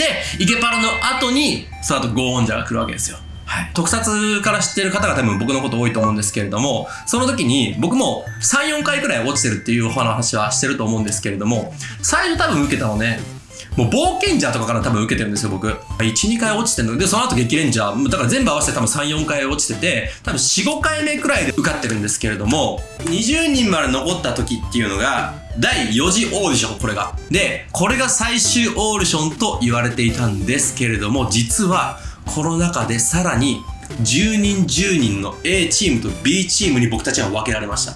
で、イケパラの後に、その後ゴーオンジャーが来るわけですよ。はい。特撮から知ってる方が多分僕のこと多いと思うんですけれども、その時に僕も3、4回くらい落ちてるっていうお話はしてると思うんですけれども、最初多分受けたのね、もう冒険者とかから多分受けてるんですよ、僕。1、2回落ちてるので、その後激レンジャー、だから全部合わせて多分3、4回落ちてて、多分4、5回目くらいで受かってるんですけれども、20人まで残った時っていうのが、第4次オーディション、これが。で、これが最終オーディションと言われていたんですけれども、実は、この中でさらに、10人10人の A チームと B チームに僕たちは分けられました。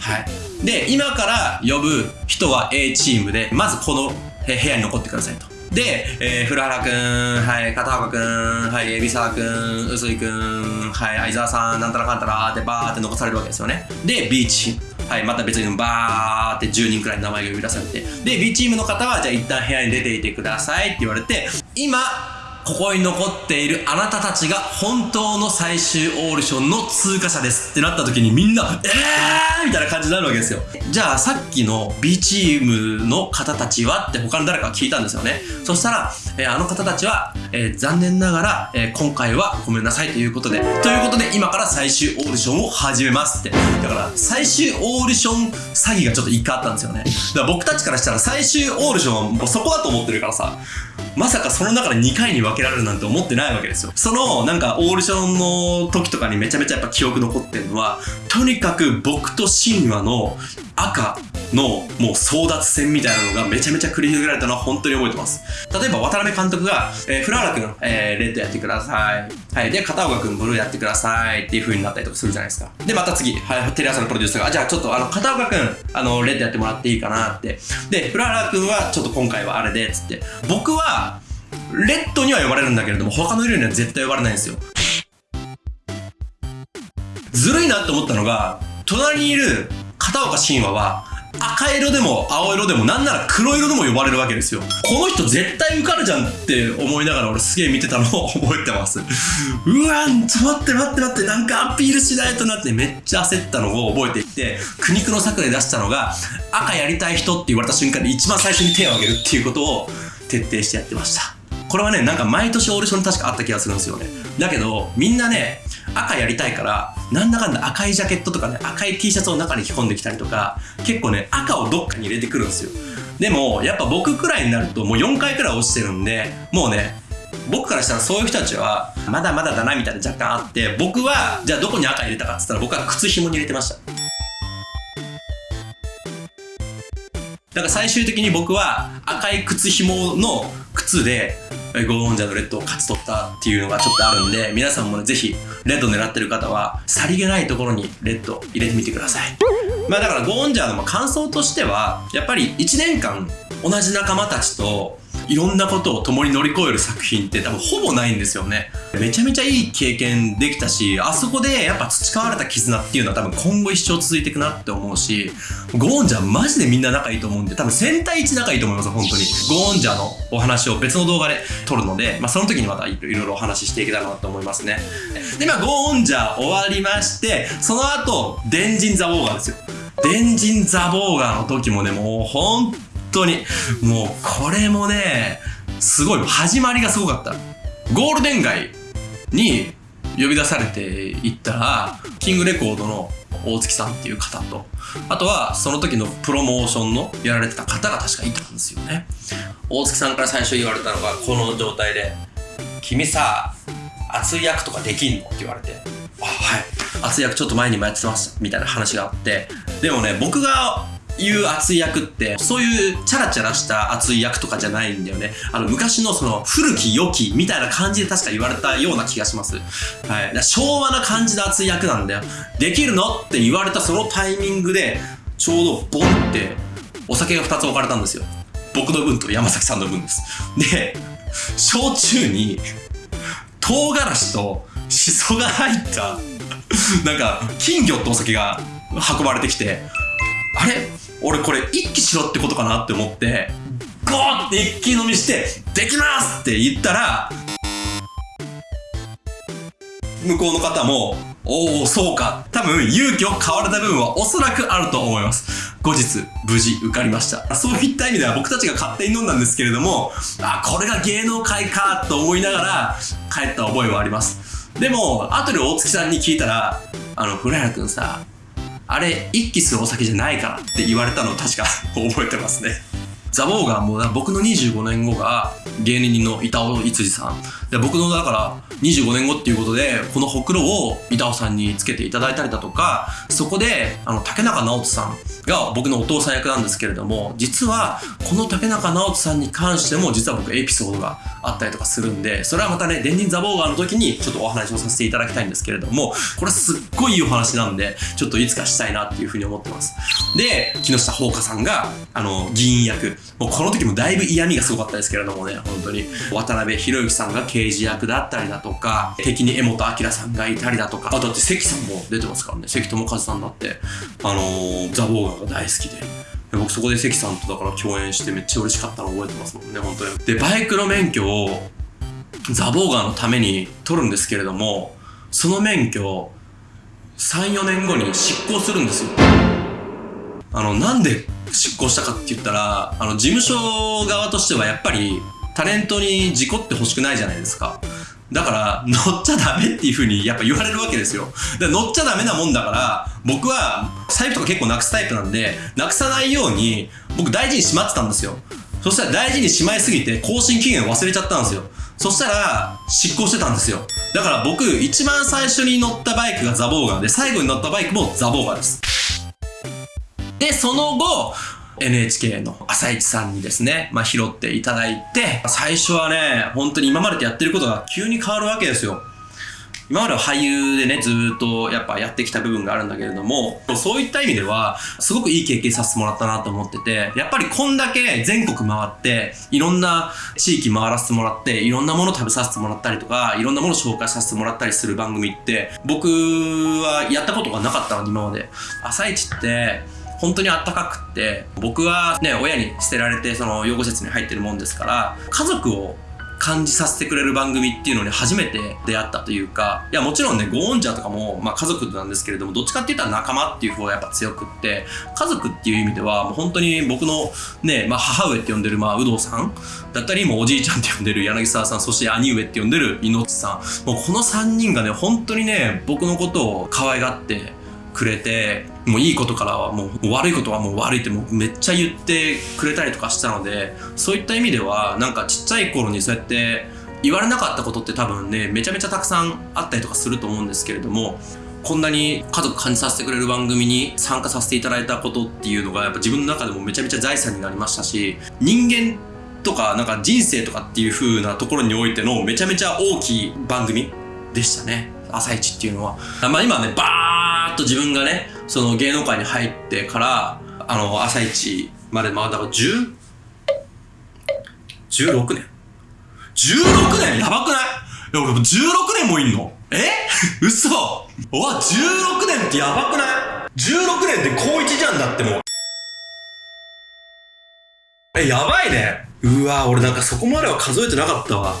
はい。で、今から呼ぶ人は A チームで、まずこの部屋に残ってくださいと。で、えー、古原くん、はい、片岡くん、はい、海老沢くん、臼井くん、はい、相沢さん、なんたらかんたらってバーって残されるわけですよね。で、B チーム。はい、また別にバーって10人くらい名前が呼び出されて。で、B チームの方は、じゃあ一旦部屋に出ていてくださいって言われて、今、ここに残っているあなたたちが本当の最終オーディションの通過者ですってなった時にみんな、えーみたいな感じになるわけですよ。じゃあさっきの B チームの方たちはって他の誰か聞いたんですよね。そしたら、えーあの方たちは、えー残念ながら、え今回はごめんなさいということで、ということで今から最終オーディションを始めますって。だから最終オーディション詐欺がちょっと一回あったんですよね。だから僕たちからしたら最終オーディションはもうそこだと思ってるからさ、まさかその中で2回に分けられるなんて思ってないわけですよ。そのなんかオーディションの時とかにめちゃめちゃやっぱ記憶残ってるのは、とにかく僕と神話の赤のもう争奪戦みたいなのがめちゃめちゃ繰り広げられたのは本当に覚えてます。例えば渡辺監督が、えー、フラーラ君、えー、レッドやってください。はい。で、片岡君ブルーやってくださいっていう風になったりとかするじゃないですか。で、また次、はい、テレ朝のプロデューサーが、じゃあちょっとあの、片岡君、あの、レッドやってもらっていいかなって。で、フラーラ君はちょっと今回はあれで、つって。僕は、レッドには呼ばれるんだけれども、他の色には絶対呼ばれないんですよ。ずるいなって思ったのが、隣にいる片岡神話は、赤色でも青色でもなんなら黒色でも呼ばれるわけですよ。この人絶対受かるじゃんって思いながら俺すげえ見てたのを 覚えてます。うわちょ待って待って待ってなんかアピールしないとなってめっちゃ焦ったのを覚えていて、苦肉の策で出したのが赤やりたい人って言われた瞬間に一番最初に手を挙げるっていうことを徹底してやってました。これはね、なんか毎年オーディション確かあった気がするんですよね。だけど、みんなね、赤やりたいから、なんだかんだ赤いジャケットとかね、赤い T シャツを中に着込んできたりとか、結構ね、赤をどっかに入れてくるんですよ。でも、やっぱ僕くらいになるともう4回くらい落ちてるんで、もうね、僕からしたらそういう人たちは、まだまだだなみたいな若干あって、僕は、じゃあどこに赤入れたかって言ったら僕は靴紐に入れてました。だから最終的に僕は赤い靴紐の靴でゴーオンジャーのレッドを勝ち取ったっていうのがちょっとあるんで皆さんもね是非レッド狙ってる方はさりげないところにレッド入れてみてください。まあだからゴーオンジャーの感想としてはやっぱり1年間同じ仲間たちといろんなことを共に乗り越える作品って多分ほぼないんですよね。めちゃめちゃいい経験できたしあそこでやっぱ培われた絆っていうのは多分今後一生続いていくなって思うしゴーンジャーマジでみんな仲いいと思うんで多分1000対1仲いいと思います本当に。ゴーンジャーのお話を別の動画で撮るので、まあ、その時にまたいろいろお話ししていけたらなと思いますね。でまあゴーンジャー終わりましてその後電人ザ・ウォーガーですよ。電人ザ・ウォーガーの時もねもう本当に。もうこれもねすごい。始まりがすごかった。ゴールデン街に呼び出されていったらキングレコードの大月さんっていう方とあとはその時のプロモーションのやられてた方が確かいたんですよね。大月さんから最初言われたのがこの状態で「君さ熱い役とかできんの?」って言われて「あはい。熱い役ちょっと前にもやってました」みたいな話があって。でもね僕が言う熱い役ってそういうチャラチャラした熱い役とかじゃないんだよね。あの昔のその古き良きみたいな感じで確か言われたような気がします。はい。昭和な感じの熱い役なんだよ。できるのって言われたそのタイミングでちょうどボンってお酒が2つ置かれたんですよ。僕の分と山崎さんの分です。で焼酎に唐辛子とシソが入ったなんか金魚ってお酒が運ばれてきてあれ？俺これ一気しろってことかなって思ってゴーって一気飲みして「できます!」って言ったら向こうの方もおお、そうか。多分、勇気を買われた部分はおそらくあると思います。後日、無事受かりました。そういった意味では僕たちが勝手に飲んだんですけれども、あ、これが芸能界かと思いながら帰った覚えはあります。でも、後で大月さんに聞いたら、あの、フライラ君さ、あれ、一気するお酒じゃないからって言われたのを確か 覚えてますね。ザボーガンも僕の25年後が芸人の板尾いつじさんで僕のだから25年後っていうことでこのほくろを板尾さんにつけていただいたりだとかそこであの竹中直人さんが僕のお父さん役なんですけれども実はこの竹中直人さんに関しても実は僕エピソードがあったりとかするんでそれはまたね電人ザボーガーの時にちょっとお話をさせていただきたいんですけれどもこれすっごいいいお話なんでちょっといつかしたいなっていうふうに思ってます。で木下ほうかさんがあの議員役。もうこの時もだいぶ嫌味がすごかったですけれどもね本当に。渡辺裕之さんが刑事役だったりだとか敵に江本明さんがいたりだとか。あだって関さんも出てますからね。関智一さんだって。あのーザ・ボーガーが大好きで。で僕そこで関さんとだから共演してめっちゃ嬉しかったの覚えてますもんね本当に。でバイクの免許をザ・ボーガーのために取るんですけれどもその免許34年後に執行するんですよあのなんで執行したかって言ったらあの事務所側としてはやっぱりタレントに事故ってほしくないじゃないですか。だから乗っちゃダメっていう風にやっぱ言われるわけですよ。で乗っちゃダメなもんだから僕は財布とか結構なくすタイプなんでなくさないように僕大事にしまってたんですよ。そしたら大事にしまいすぎて更新期限忘れちゃったんですよ。そしたら執行してたんですよ。だから僕一番最初に乗ったバイクがザボーガーで最後に乗ったバイクもザボーガーです。で、その後、NHK の朝市さんにですね、まあ、拾っていただいて、最初はね、本当に今までとやってることが急に変わるわけですよ。今までは俳優でね、ずっとやっぱやってきた部分があるんだけれども、そういった意味では、すごくいい経験させてもらったなと思ってて、やっぱりこんだけ全国回って、いろんな地域回らせてもらって、いろんなもの食べさせてもらったりとか、いろんなもの紹介させてもらったりする番組って、僕はやったことがなかったの、今まで。朝市って、本当にあったかくって僕はね親に捨てられてその養護施設に入ってるもんですから家族を感じさせてくれる番組っていうのに初めて出会ったというかいやもちろんねゴーンジャーとかも、まあ、家族なんですけれどもどっちかって言ったら仲間っていう方がやっぱ強くって家族っていう意味ではもう本当に僕のね、まあ、母上って呼んでる、まあ、有働さんだったりもうおじいちゃんって呼んでる柳沢さんそして兄上って呼んでる猪木さん。もうこの3人がね本当にね僕のことを可愛がってくれてもういいことからはもう悪いことはもう悪いってもうめっちゃ言ってくれたりとかしたのでそういった意味ではなんかちっちゃい頃にそうやって言われなかったことって多分ねめちゃめちゃたくさんあったりとかすると思うんですけれどもこんなに家族感じさせてくれる番組に参加させていただいたことっていうのがやっぱ自分の中でもめちゃめちゃ財産になりましたし人間とかなんか人生とかっていう風なところにおいてのめちゃめちゃ大きい番組でしたね。朝一っていうのは。まあ今ねバーッと自分がねその芸能界に入ってからあの朝一までまあだから10 16年。16年？やばくない？いや俺も16年もいんの？え？嘘！うわ16年ってやばくない ?16 年って高1じゃんだってもう。えやばいね。うわ俺なんかそこまでは数えてなかったわ。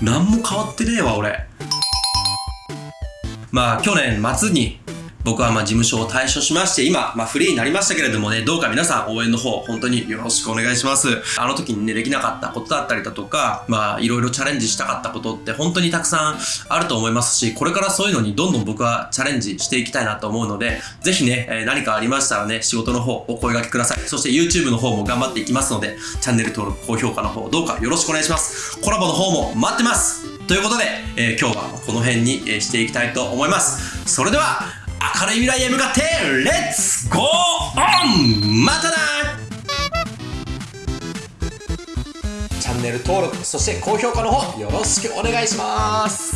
何も変わってねえわ俺。まあ去年末に僕はまあ事務所を退所しまして今、まあ、フリーになりましたけれどもねどうか皆さん応援の方本当によろしくお願いします。あの時にねできなかったことだったりだとかまあいろいろチャレンジしたかったことって本当にたくさんあると思いますしこれからそういうのにどんどん僕はチャレンジしていきたいなと思うのでぜひね、え何かありましたらね仕事の方お声掛けください。そして YouTube の方も頑張っていきますのでチャンネル登録高評価の方どうかよろしくお願いします。コラボの方も待ってます。ということで、えー今日はこの辺に、していきたいと思います。それでは明るい未来へ向かってレッツゴーオンまたな!チャンネル登録そして高評価の方よろしくお願いします。